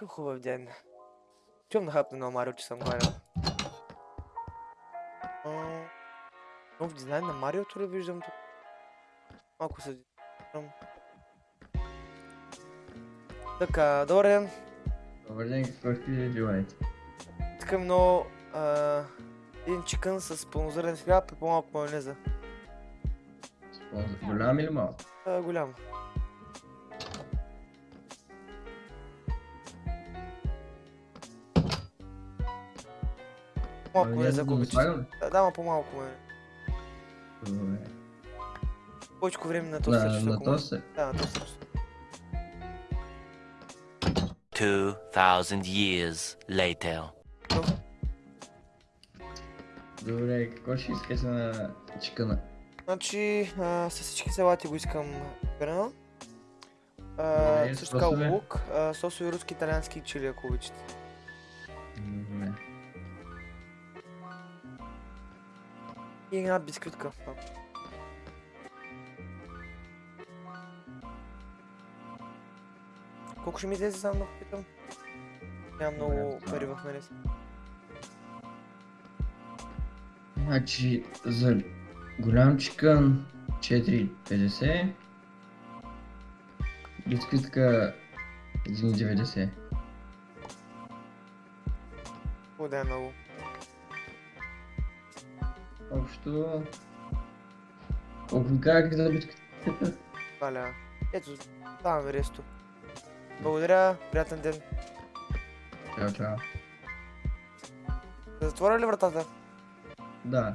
Какъв хубав ден. Чувам да хапна на Марио, че съм гледал. Нов дизайн на Мариото ли виждам тук? Малко се дизайнирам. Така, добър ден. Добър ден, какво ще желаете? Искам много а, един чикън с пълнозърнен хляб и по-малко майонеза. Голям или малък? А, голям. Малко майонез, Майонеза ако да обичате. слагам ли? Да, да, ма по-малко майонез. Добре. Повече време на този също. на то се. Да, на този също. 2,000 years later. Добре, какво ще искаш на чикана? Значи, а, с всички салати го искам храна. Добре, А, също така лук, сосови руски, италиански чили, ако обичате. Добре. И една бисквитка. Колко ще ми излезе само да попитам? Нямам много пари в мене. Значи, за голям чикън 4,50. Бисквитка 1,90. Благодаря много. Общо... Колко ви казах за бисквитката? Валя. Ето, даваме ресто. Благодаря, приятен ден. Чао, чао. Затворя ли вратата? Да.